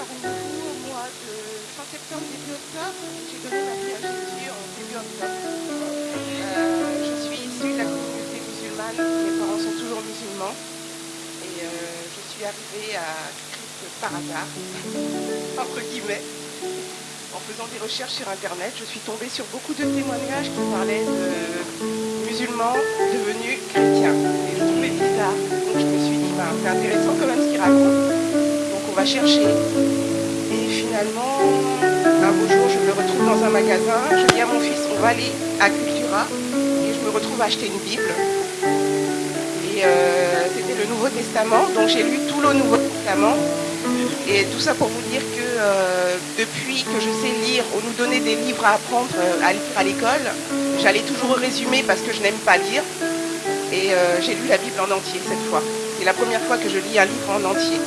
par une réunion au mois de fin septembre, début octobre. J'ai donné ma vie à Jésus en début octobre. Euh, je suis issue de la communauté musulmane. Mes parents sont toujours musulmans. Et euh, je suis arrivée à Christ par hasard, entre guillemets. En faisant des recherches sur Internet, je suis tombée sur beaucoup de témoignages qui parlaient de musulmans devenus chrétiens. C'est intéressant quand même ce qu'ils racontent. Donc on va chercher. Et finalement, un beau jour, je me retrouve dans un magasin. Je dis à mon fils, on va aller à Cultura. Et je me retrouve à acheter une Bible. Et euh, c'était le Nouveau Testament. Donc j'ai lu tout le Nouveau Testament. Et tout ça pour vous dire que euh, depuis que je sais lire, on nous donnait des livres à apprendre euh, à à l'école, j'allais toujours au résumé parce que je n'aime pas lire. Et j'ai lu la Bible en entier cette fois. C'est la première fois que je lis un livre en entier.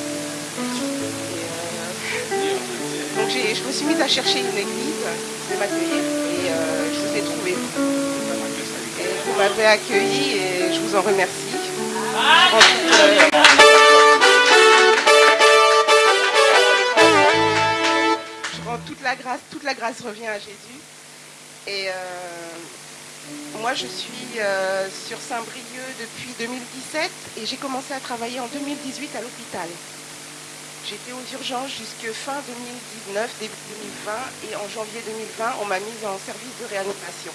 Donc je me suis mise à chercher une église de m'accueillir et je vous ai trouvé. Et vous m'avez accueilli et je vous en remercie. Je Je rends toute la grâce, toute la grâce revient à Jésus. Et euh, moi, je suis euh, sur Saint-Brieuc depuis 2017 et j'ai commencé à travailler en 2018 à l'hôpital. J'étais aux urgences jusque fin 2019, début 2020 et en janvier 2020, on m'a mise en service de réanimation.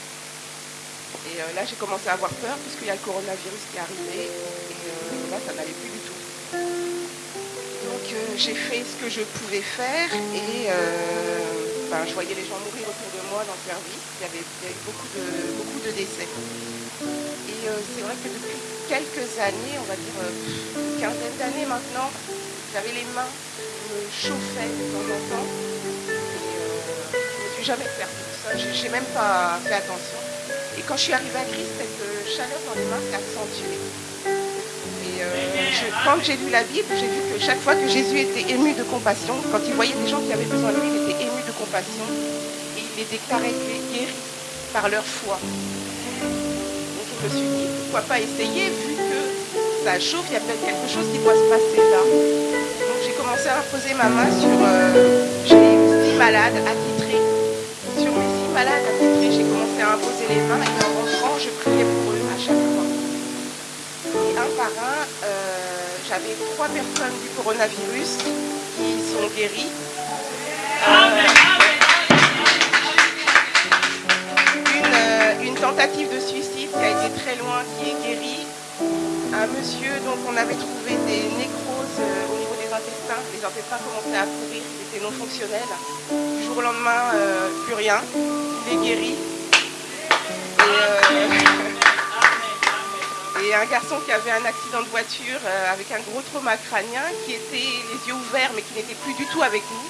Et euh, là, j'ai commencé à avoir peur puisqu'il y a le coronavirus qui est arrivé et euh, là, ça n'allait plus du tout. Donc j'ai fait ce que je pouvais faire et ben, je voyais les gens mourir autour de moi dans le service. Il y avait, beaucoup, de, beaucoup de décès. Et euh, c'est vrai que depuis quelques années, on va dire euh, une quinzaine d'années maintenant, j'avais les mains qui me chauffaient de temps en temps. Et euh, je ne me suis jamais perdue de ça. J'ai j'ai même pas fait attention. Et quand je suis arrivée à Christ, cette chaleur dans les mains s'est accentuée. Je- quand j'ai lu la Bible, j'ai vu que chaque fois que Jésus était ému de compassion, quand il voyait des gens qui avaient besoin de lui, il était ému de compassion et il les déclarait guéris par leur foi. Donc je me suis dit, pourquoi pas essayer vu que ça chauffe, il y a peut-être quelque chose qui doit se passer là. Donc j'ai commencé à poser ma main sur... euh, six malades attitrés. Sur mes six malades attitrés, j'ai commencé à imposer les mains j'avais trois personnes du coronavirus qui sont guéries. Une, euh, une tentative de suicide qui a été très loin, qui est guérie. Un monsieur dont on avait trouvé des nécroses euh, au niveau des intestins. Les intestins commençaient à pourrir, ils étaient non fonctionnels. Du jour au lendemain, euh, plus rien. Il est guéri. Et un garçon qui avait un accident de voiture euh, avec un gros trauma crânien, qui était les yeux ouverts mais qui n'était plus du tout avec nous,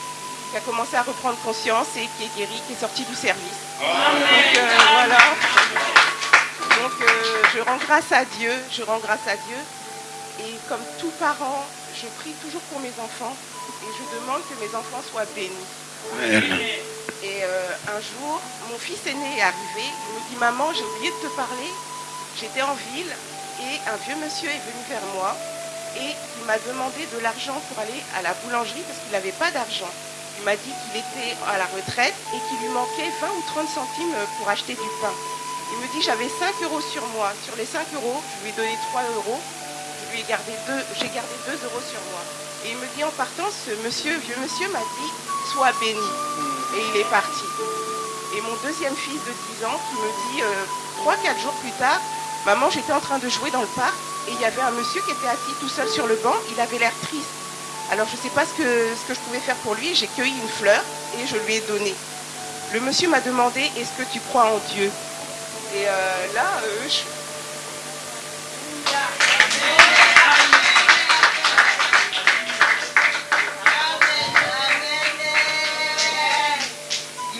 qui a commencé à reprendre conscience et qui est guéri, qui est sorti du service. Donc euh, voilà. Donc euh, je rends grâce à Dieu, je rends grâce à Dieu. Et comme tout parent, je prie toujours pour mes enfants et je demande que mes enfants soient bénis. Et euh, un jour, mon fils aîné est arrivé, il me dit Maman, j'ai oublié de te parler. J'étais en ville et un vieux monsieur est venu vers moi et il m'a demandé de l'argent pour aller à la boulangerie parce qu'il n'avait pas d'argent. Il m'a dit qu'il était à la retraite et qu'il lui manquait 20 ou 30 centimes pour acheter du pain. Il me dit j'avais 5 euros sur moi. Sur les 5 euros, je lui ai donné 3 euros. Je lui ai gardé 2, j'ai gardé 2 euros sur moi. Et il me dit en partant, ce monsieur, vieux monsieur m'a dit sois béni. Et il est parti. Et mon deuxième fils de 10 ans qui me dit euh, 3-4 jours plus tard, maman j'étais en train de jouer dans le parc et il y avait un monsieur qui était assis tout seul sur le banc, il avait l'air triste. Alors je ne sais pas ce que, je pouvais faire pour lui, j'ai cueilli une fleur et je lui ai donné. Le monsieur m'a demandé est-ce que tu crois en Dieu? Et euh, là, euh, je...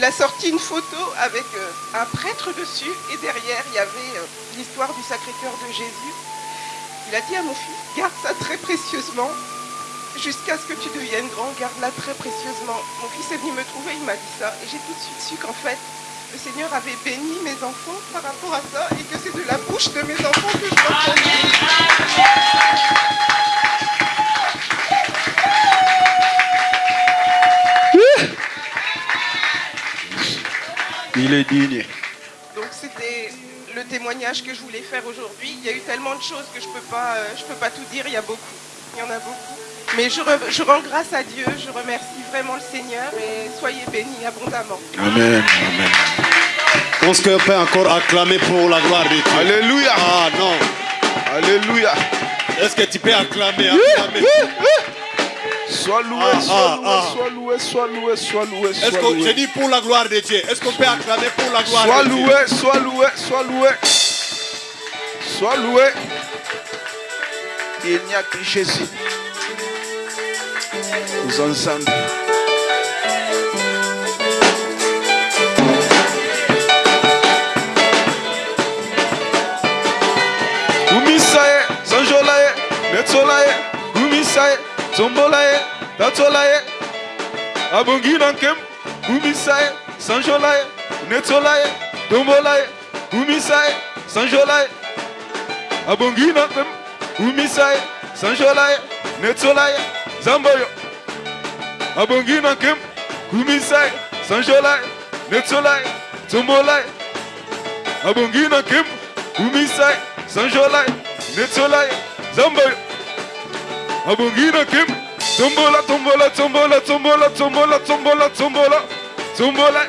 Il a sorti une photo avec euh, un prêtre dessus et derrière il y avait euh, l'histoire du Sacré-Cœur de Jésus. Il a dit à mon fils, garde ça très précieusement, jusqu'à ce que tu deviennes grand, garde-la très précieusement. Mon fils est venu me trouver, il m'a dit ça, et j'ai tout de suite su qu'en fait, le Seigneur avait béni mes enfants par rapport à ça, et que c'est de la bouche de mes enfants Il est digne. Donc c'était le témoignage que je voulais faire aujourd'hui. Il y a eu tellement de choses que je peux pas, euh, je peux pas tout dire. Il y a beaucoup, il y en a beaucoup. Mais je, re- je rends grâce à Dieu. Je remercie vraiment le Seigneur et soyez bénis abondamment. Amen. Amen. Est-ce qu'on peut encore acclamer pour la gloire de Dieu Alléluia. Ah non. Alléluia. Est-ce que tu peux acclamer, acclamer? Sois loué, Ah, sois ah, loué, ah. sois loué, sois loué, sois loué, Est-ce sois qu'on je loué. dis pour la gloire de Dieu? Est-ce qu'on peut acclamer pour la gloire Sois de Dieu? loué, sois loué, sois loué. Sois loué. Il n'y a que Jésus. Nous ensemble. Gumisaye, Sanjolaye, Netsolaye, Gumisaye, Zombolaye, Tatolaye, Abongi Nankem, Bumisaye, Sanjolaye, Netolaye, Dombolaye, Bumisaye, Sanjolaye, Abongi Nankem, Bumisaye, Sanjolaye, Netolaye, Zamboyo, Abongi Nankem, Bumisaye, Sanjolaye, Netolaye, Zombolaye, Abongi Nankem, Bumisaye, Sanjolaye, Netolaye, Zamboyo. Abongina Kem, Tombola, tombola, tombola, tombola, tombola, tombola, tombola, tombola,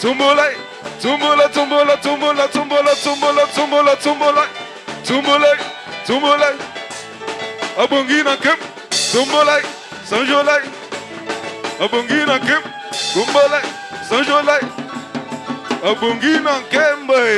tombola, tombola, tombola, tombola, tombola, tombola, tombola, tombola, tombola, tombola, Abongina Kem, tombola, Sanjolai, Abongina Kem, tombola, Sanjolai, Kim Kembe.